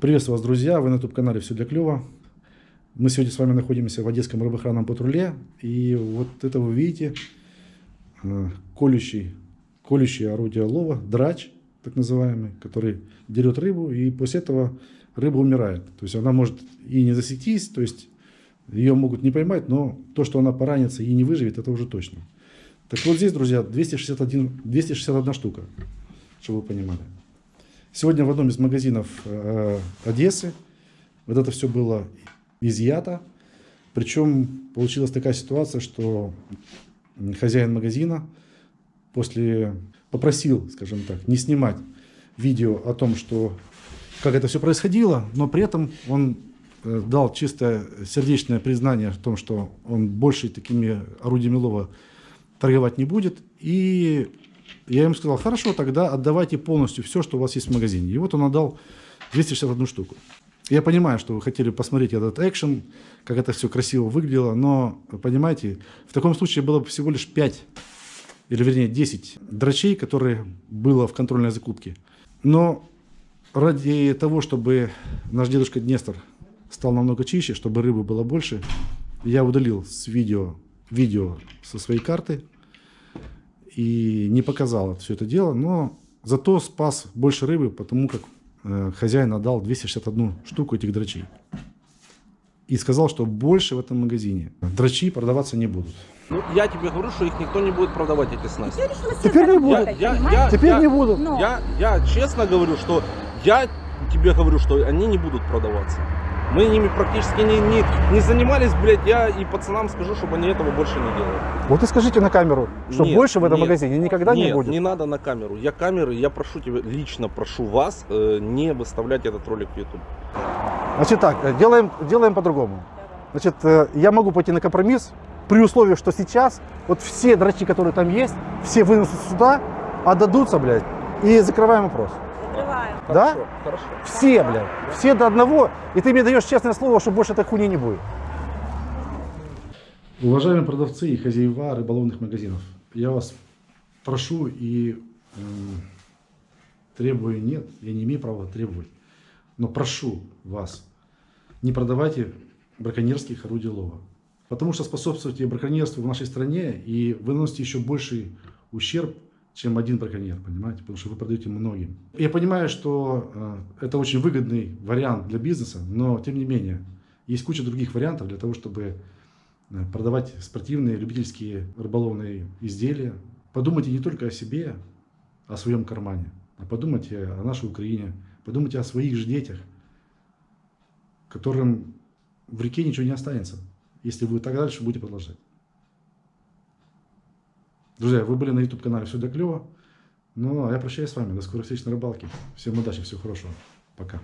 Приветствую вас, друзья! Вы на YouTube-канале «Все для клёва». Мы сегодня с вами находимся в Одесском рыбоохранном патруле. И вот это вы видите, э, колющий, колющее орудие лова, драч, так называемый, который дерет рыбу, и после этого рыба умирает. То есть она может и не засектись, то есть ее могут не поймать, но то, что она поранится и не выживет, это уже точно. Так вот здесь, друзья, 261, 261 штука, чтобы вы понимали. Сегодня в одном из магазинов э, Одессы вот это все было изъято. Причем получилась такая ситуация, что хозяин магазина после попросил, скажем так, не снимать видео о том, что как это все происходило, но при этом он э, дал чистое сердечное признание в том, что он больше такими орудиями лова торговать не будет. И я ему сказал, хорошо, тогда отдавайте полностью все, что у вас есть в магазине. И вот он отдал 261 штуку. Я понимаю, что вы хотели посмотреть этот экшен, как это все красиво выглядело, но, понимаете, в таком случае было бы всего лишь 5, или вернее 10 дрочей, которые было в контрольной закупке. Но ради того, чтобы наш дедушка Днестр стал намного чище, чтобы рыбы было больше, я удалил с видео, видео со своей карты, и не показал все это дело, но зато спас больше рыбы, потому как э, хозяин отдал 261 штуку этих дрочей. И сказал, что больше в этом магазине дрочи продаваться не будут. Ну, я тебе говорю, что их никто не будет продавать, эти снасти. Теперь не будут. Я, я, я, Теперь я, не будут. Я, я честно говорю, что я тебе говорю, что они не будут продаваться. Мы ними практически не, не, не занимались, блядь, я и пацанам скажу, чтобы они этого больше не делали. Вот и скажите на камеру, что Нет, больше в этом нет, магазине никогда Нет, не будет. не надо на камеру. Я камеры, я прошу тебя, лично прошу вас э, не выставлять этот ролик в YouTube. Значит так, э, делаем, делаем по-другому. Значит, э, я могу пойти на компромисс при условии, что сейчас вот все дрочи, которые там есть, все вынесут сюда, отдадутся, блядь, и закрываем вопрос. Закрываем. Да? Хорошо, хорошо. Все, блядь, все до одного, и ты мне даешь честное слово, что больше этой хуйни не будет. Уважаемые продавцы и хозяева рыболовных магазинов, я вас прошу и э, требую, нет, я не имею права требовать, но прошу вас, не продавайте браконьерских орудий лова, потому что способствуете браконьерству в нашей стране и вы наносите еще больший ущерб, чем один браконьер, понимаете, потому что вы продаете многим. Я понимаю, что э, это очень выгодный вариант для бизнеса, но тем не менее, есть куча других вариантов для того, чтобы э, продавать спортивные, любительские рыболовные изделия. Подумайте не только о себе, о своем кармане, а подумайте о нашей Украине, подумайте о своих же детях, которым в реке ничего не останется, если вы так дальше будете продолжать. Друзья, вы были на YouTube-канале «Все для клёва». Ну, а я прощаюсь с вами. До скорых встреч на рыбалке. Всем удачи, всего хорошего. Пока.